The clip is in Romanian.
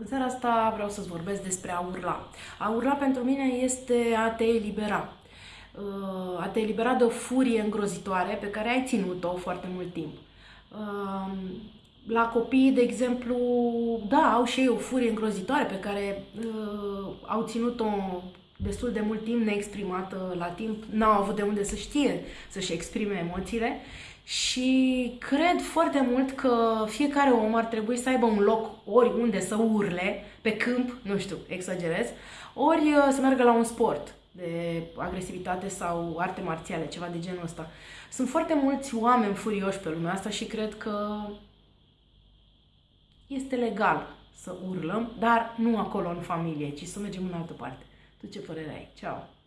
În seara asta vreau să-ți vorbesc despre a urla. A urla pentru mine este a te elibera. Uh, a te elibera de o furie îngrozitoare pe care ai ținut-o foarte mult timp. Uh, la copii, de exemplu, da, au și ei o furie îngrozitoare pe care uh, au ținut-o destul de mult timp neexprimată la timp, n-au avut de unde să știe să-și exprime emoțiile și cred foarte mult că fiecare om ar trebui să aibă un loc oriunde să urle, pe câmp, nu știu, exagerez, ori uh, să meargă la un sport de agresivitate sau arte marțiale, ceva de genul ăsta. Sunt foarte mulți oameni furioși pe lumea asta și cred că este legal să urlăm, dar nu acolo în familie, ci să mergem în altă parte. tutti fuori lei. Ciao!